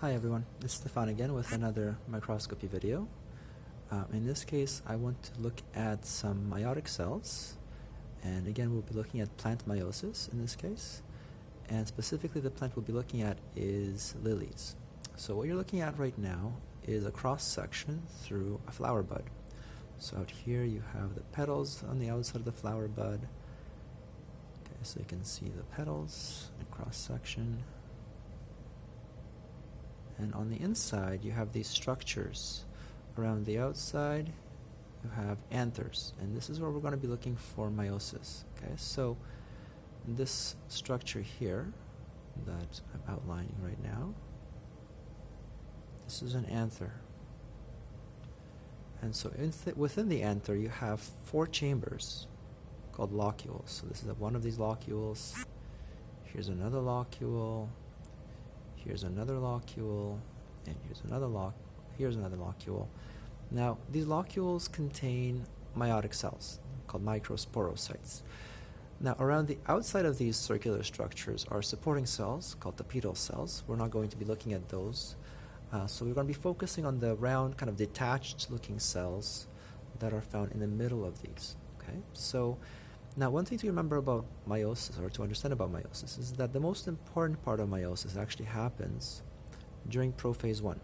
Hi everyone, it's Stefan again with another microscopy video. Uh, in this case, I want to look at some meiotic cells, and again we'll be looking at plant meiosis in this case, and specifically the plant we'll be looking at is lilies. So what you're looking at right now is a cross-section through a flower bud. So out here you have the petals on the outside of the flower bud. Okay, so you can see the petals and cross-section. And on the inside, you have these structures. Around the outside, you have anthers. And this is where we're going to be looking for meiosis. Okay, so this structure here that I'm outlining right now, this is an anther. And so th within the anther, you have four chambers called locules. So this is one of these locules. Here's another locule. Here's another locule, and here's another loc. Here's another locule. Now, these locules contain meiotic cells called microsporocytes. Now, around the outside of these circular structures are supporting cells called tapetal cells. We're not going to be looking at those. Uh, so we're going to be focusing on the round, kind of detached looking cells that are found in the middle of these. Okay, so now, one thing to remember about meiosis, or to understand about meiosis, is that the most important part of meiosis actually happens during prophase 1.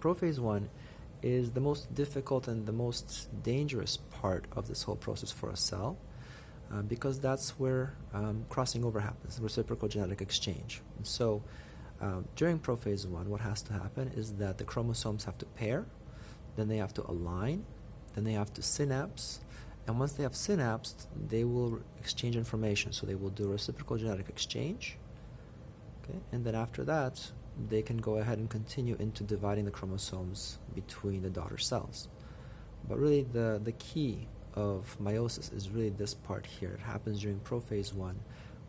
Prophase 1 is the most difficult and the most dangerous part of this whole process for a cell uh, because that's where um, crossing over happens, reciprocal genetic exchange. And so, uh, during prophase 1, what has to happen is that the chromosomes have to pair, then they have to align, then they have to synapse, and once they have synapsed, they will exchange information. So they will do reciprocal genetic exchange. Okay, and then after that, they can go ahead and continue into dividing the chromosomes between the daughter cells. But really, the, the key of meiosis is really this part here. It happens during prophase 1,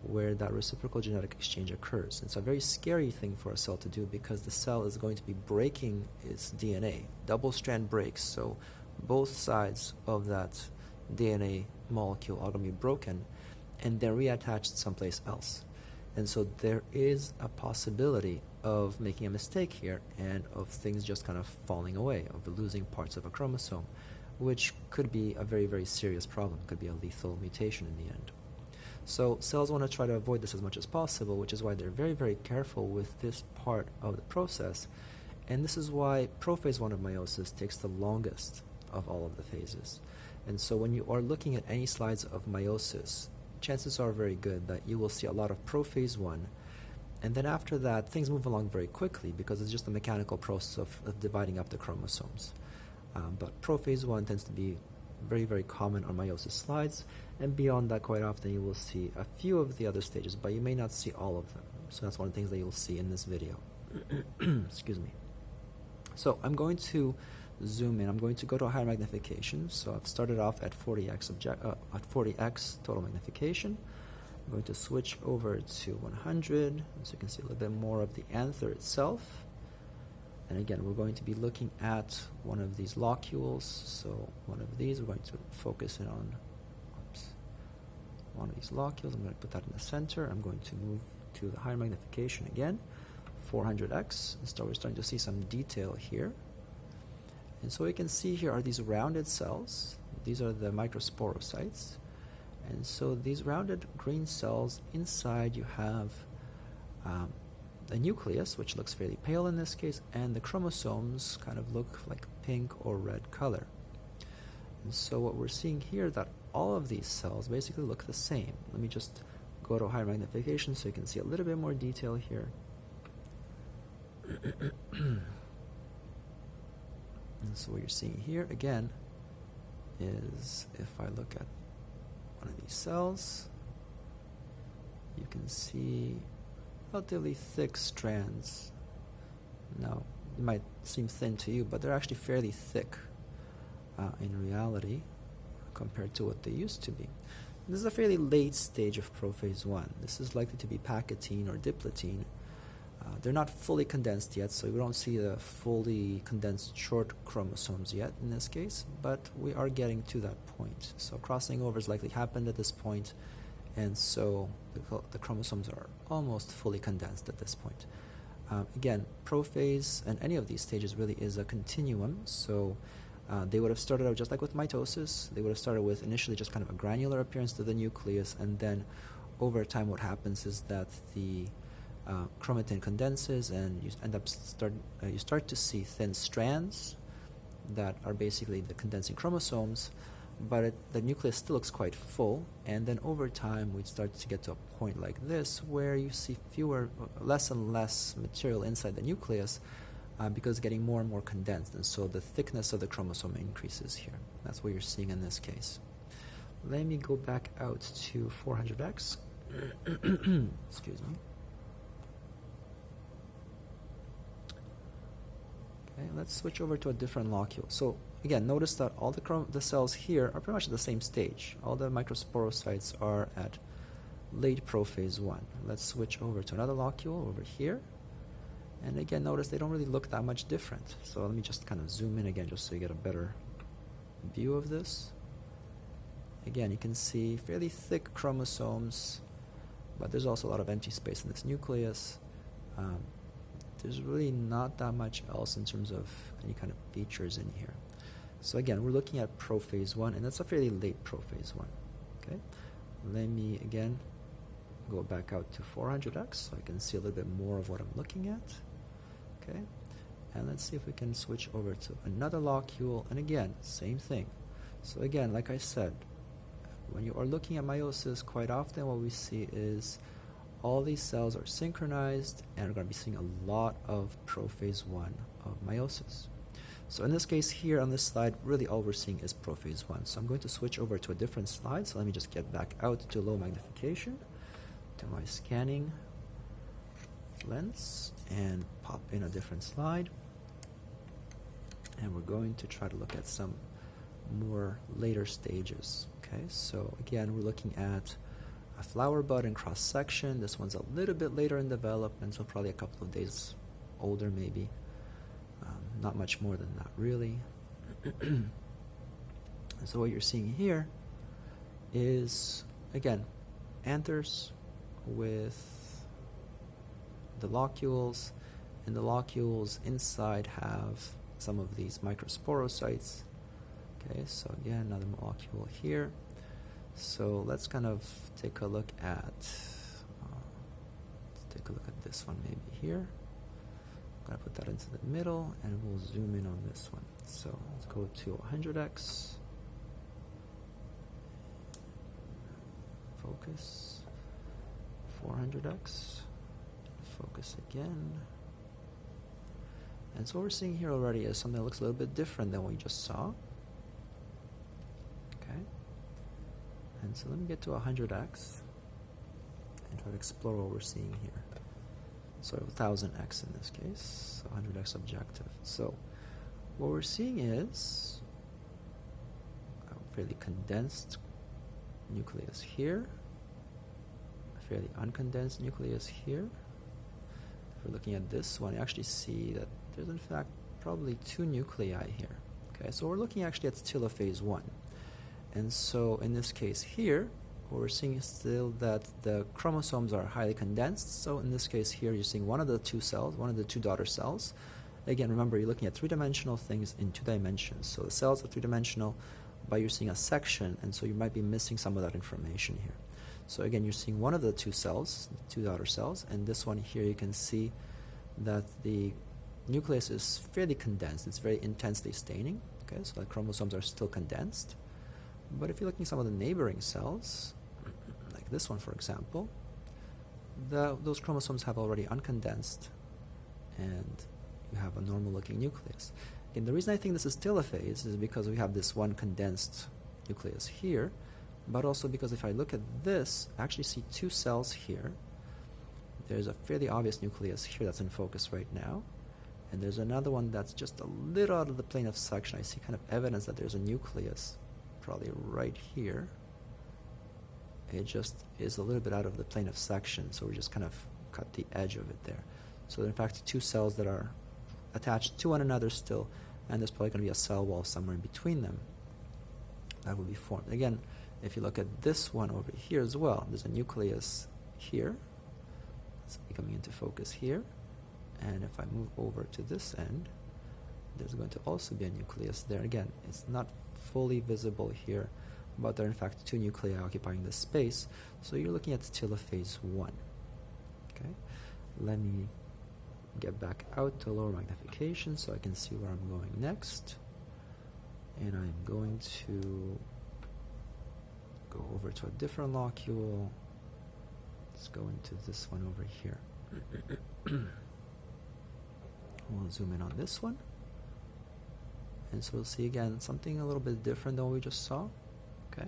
where that reciprocal genetic exchange occurs. It's a very scary thing for a cell to do because the cell is going to be breaking its DNA, double strand breaks. So both sides of that DNA molecule are going to be broken and then reattached someplace else. And so there is a possibility of making a mistake here and of things just kind of falling away, of losing parts of a chromosome, which could be a very, very serious problem, could be a lethal mutation in the end. So cells want to try to avoid this as much as possible, which is why they're very, very careful with this part of the process. And this is why prophase 1 of meiosis takes the longest of all of the phases. And so when you are looking at any slides of meiosis, chances are very good that you will see a lot of prophase 1. And then after that, things move along very quickly because it's just a mechanical process of, of dividing up the chromosomes. Um, but prophase 1 tends to be very, very common on meiosis slides. And beyond that, quite often you will see a few of the other stages, but you may not see all of them. So that's one of the things that you'll see in this video. Excuse me. So I'm going to zoom in. I'm going to go to a higher magnification. So I've started off at 40x object, uh, at 40x total magnification. I'm going to switch over to 100, so you can see a little bit more of the anther itself. And again, we're going to be looking at one of these locules. So one of these, we're going to focus in on oops, one of these locules. I'm going to put that in the center. I'm going to move to the higher magnification again, 400x. And so we're starting to see some detail here. And so you can see here are these rounded cells. These are the microsporocytes. And so these rounded green cells, inside you have um, nucleus, which looks fairly pale in this case, and the chromosomes kind of look like pink or red color. And so what we're seeing here that all of these cells basically look the same. Let me just go to higher magnification so you can see a little bit more detail here. And so what you're seeing here again is if I look at one of these cells, you can see relatively thick strands. Now, it might seem thin to you, but they're actually fairly thick uh, in reality compared to what they used to be. This is a fairly late stage of prophase 1. This is likely to be pachytene or diplotene, uh, they're not fully condensed yet, so we don't see the fully condensed short chromosomes yet in this case, but we are getting to that point. So crossing over has likely happened at this point, and so the, the chromosomes are almost fully condensed at this point. Um, again, prophase and any of these stages really is a continuum. So uh, they would have started out just like with mitosis. They would have started with initially just kind of a granular appearance to the nucleus, and then over time, what happens is that the uh, chromatin condenses, and you end up start uh, you start to see thin strands that are basically the condensing chromosomes, but it, the nucleus still looks quite full. And then over time, we start to get to a point like this where you see fewer, less and less material inside the nucleus uh, because it's getting more and more condensed. And so the thickness of the chromosome increases here. That's what you're seeing in this case. Let me go back out to 400x. Excuse me. Okay, let's switch over to a different locule. So again, notice that all the, the cells here are pretty much at the same stage. All the microsporocytes are at late prophase 1. Let's switch over to another locule over here. And again, notice they don't really look that much different. So let me just kind of zoom in again just so you get a better view of this. Again, you can see fairly thick chromosomes, but there's also a lot of empty space in this nucleus. Um, there's really not that much else in terms of any kind of features in here. So again, we're looking at prophase 1, and that's a fairly late prophase 1. Okay, Let me, again, go back out to 400x so I can see a little bit more of what I'm looking at. Okay, And let's see if we can switch over to another locule, and again, same thing. So again, like I said, when you are looking at meiosis, quite often what we see is all these cells are synchronized and we're going to be seeing a lot of prophase 1 of meiosis. So in this case here on this slide, really all we're seeing is prophase 1. So I'm going to switch over to a different slide. So let me just get back out to low magnification to my scanning lens and pop in a different slide. And we're going to try to look at some more later stages. Okay, so again, we're looking at a flower bud in cross section. This one's a little bit later in development, so probably a couple of days older maybe. Um, not much more than that, really. so what you're seeing here is, again, anthers with the locules, and the locules inside have some of these microsporocytes. Okay, so again, another molecule here. So let's kind of take a look at, uh, take a look at this one maybe here. I'm to put that into the middle and we'll zoom in on this one. So let's go to 100x. Focus. 400x. Focus again. And so what we're seeing here already is something that looks a little bit different than what we just saw. So let me get to 100x and try to explore what we're seeing here. So 1000x in this case, 100x objective. So what we're seeing is a fairly condensed nucleus here, a fairly uncondensed nucleus here. If we're looking at this one, you actually see that there's in fact probably two nuclei here. Okay, so we're looking actually at still telophase 1. And so in this case here, what we're seeing is still that the chromosomes are highly condensed. So in this case here, you're seeing one of the two cells, one of the two daughter cells. Again, remember, you're looking at three-dimensional things in two dimensions. So the cells are three-dimensional, but you're seeing a section, and so you might be missing some of that information here. So again, you're seeing one of the two cells, the two daughter cells, and this one here you can see that the nucleus is fairly condensed. It's very intensely staining. Okay, so the chromosomes are still condensed. But if you're looking at some of the neighboring cells, like this one, for example, the, those chromosomes have already uncondensed and you have a normal looking nucleus. And the reason I think this is telophase is because we have this one condensed nucleus here, but also because if I look at this, I actually see two cells here. There's a fairly obvious nucleus here that's in focus right now, and there's another one that's just a little out of the plane of section. I see kind of evidence that there's a nucleus, probably right here it just is a little bit out of the plane of section, so we just kind of cut the edge of it there. So in fact, two cells that are attached to one another still, and there's probably going to be a cell wall somewhere in between them that will be formed. Again, if you look at this one over here as well, there's a nucleus here. It's coming into focus here. And if I move over to this end, there's going to also be a nucleus there. Again, it's not fully visible here, but there are in fact two nuclei occupying this space. So you're looking at telophase 1. Okay, let me get back out to lower magnification so I can see where I'm going next. And I'm going to go over to a different locule. Let's go into this one over here. we'll zoom in on this one. And so we'll see again something a little bit different than what we just saw. Okay,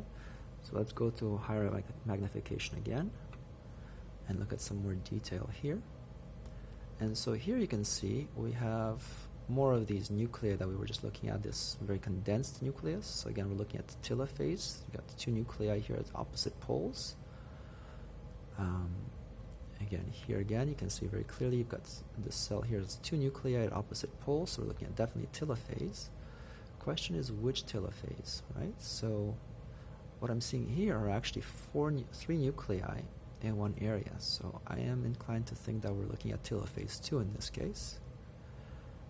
so let's go to higher mag magnification again and look at some more detail here. And so here you can see we have more of these nuclei that we were just looking at, this very condensed nucleus. So again, we're looking at the telophase. You've got the two nuclei here at opposite poles. Um, again, here again, you can see very clearly you've got this cell here has two nuclei at opposite poles, so we're looking at definitely telophase. Question is which telophase, right? So what I'm seeing here are actually four, three nuclei in one area. So I am inclined to think that we're looking at telophase 2 in this case.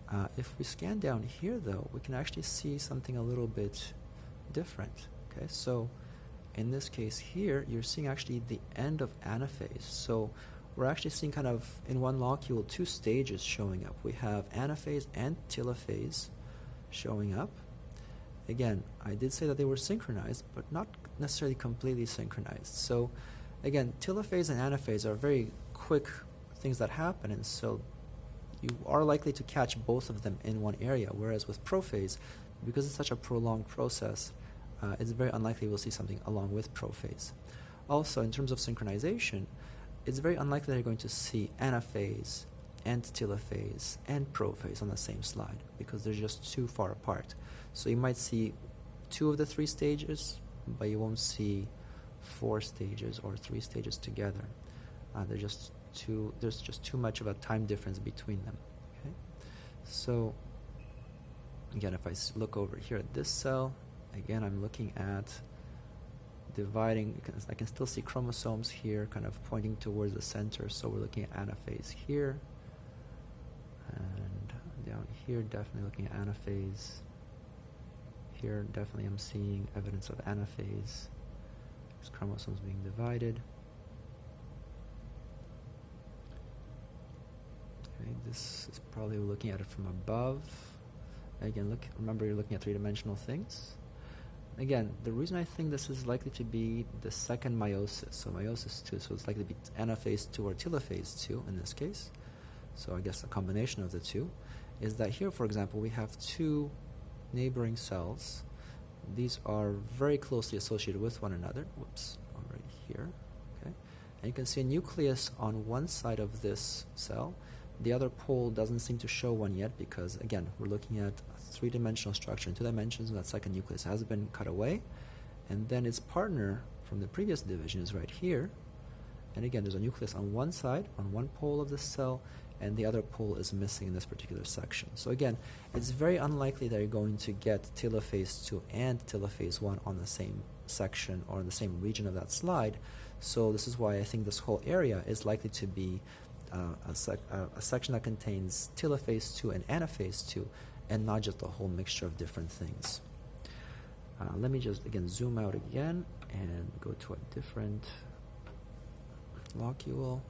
Uh, if we scan down here though, we can actually see something a little bit different. Okay, so in this case here, you're seeing actually the end of anaphase. So we're actually seeing kind of in one locule two stages showing up. We have anaphase and telophase showing up. Again, I did say that they were synchronized, but not necessarily completely synchronized. So again, telophase and anaphase are very quick things that happen, and so you are likely to catch both of them in one area, whereas with prophase, because it's such a prolonged process, uh, it's very unlikely we'll see something along with prophase. Also, in terms of synchronization, it's very unlikely that you're going to see anaphase and telophase and prophase on the same slide because they're just too far apart. So you might see two of the three stages, but you won't see four stages or three stages together. Uh, they're just too, there's just too much of a time difference between them. Okay, so again, if I look over here at this cell, again, I'm looking at dividing. I can still see chromosomes here, kind of pointing towards the center. So we're looking at anaphase here, and down here, definitely looking at anaphase. Here, definitely, I'm seeing evidence of anaphase chromosomes being divided. Okay, this is probably looking at it from above. Again, look. Remember, you're looking at three-dimensional things. Again, the reason I think this is likely to be the second meiosis, so meiosis 2, so it's likely to be anaphase 2 or telophase 2 in this case, so I guess a combination of the two, is that here, for example, we have two neighboring cells these are very closely associated with one another. Whoops, right here. Okay, and you can see a nucleus on one side of this cell. The other pole doesn't seem to show one yet because, again, we're looking at a three-dimensional structure in two dimensions, and that second nucleus has been cut away. And then its partner from the previous division is right here. And again, there's a nucleus on one side, on one pole of the cell, and the other pole is missing in this particular section. So again, it's very unlikely that you're going to get telophase 2 and telophase 1 on the same section or in the same region of that slide. So this is why I think this whole area is likely to be uh, a, sec uh, a, section that contains telophase 2 and anaphase 2 and not just a whole mixture of different things. Uh, let me just again zoom out again and go to a different locule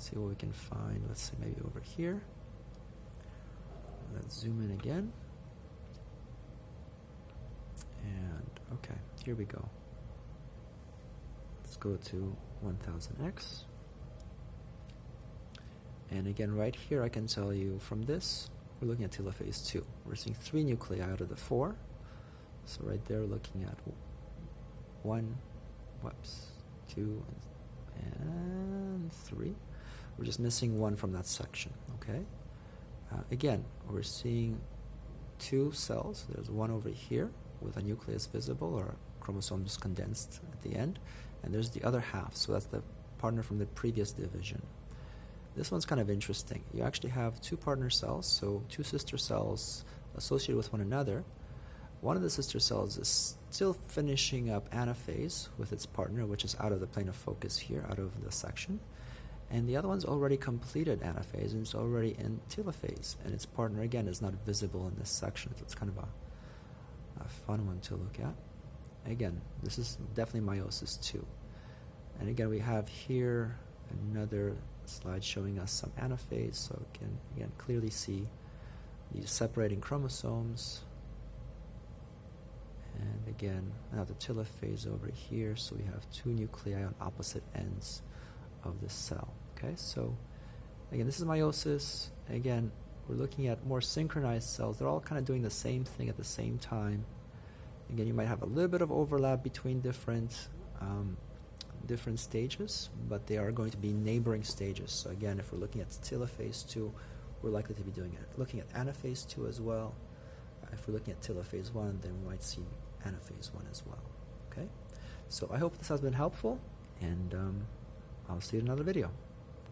see what we can find. Let's see, maybe over here. Let's zoom in again. And okay, here we go. Let's go to 1000x. And again, right here, I can tell you from this, we're looking at telophase 2. We're seeing three nuclei out of the four. So right there, looking at one, whoops, two, and three. We're just missing one from that section, okay? Uh, again, we're seeing two cells. There's one over here with a nucleus visible or chromosomes condensed at the end, and there's the other half, so that's the partner from the previous division. This one's kind of interesting. You actually have two partner cells, so two sister cells associated with one another. One of the sister cells is still finishing up anaphase with its partner, which is out of the plane of focus here, out of the section And the other one's already completed anaphase and it's already in telophase. And its partner, again, is not visible in this section. So it's kind of a, a fun one to look at. Again, this is definitely meiosis 2. And again, we have here another slide showing us some anaphase. So we can, again, clearly see these separating chromosomes. And again, now the telophase over here. So we have two nuclei on opposite ends of the cell. Okay, so again, this is meiosis. Again, we're looking at more synchronized cells. They're all kind of doing the same thing at the same time. Again, you might have a little bit of overlap between different um, different stages, but they are going to be neighboring stages. So again, if we're looking at telophase 2, we're likely to be doing it. Looking at anaphase 2 as well. If we're looking at telophase 1, then we might see anaphase 1 as well. Okay? So I hope this has been helpful, and um, I'll see you in another video.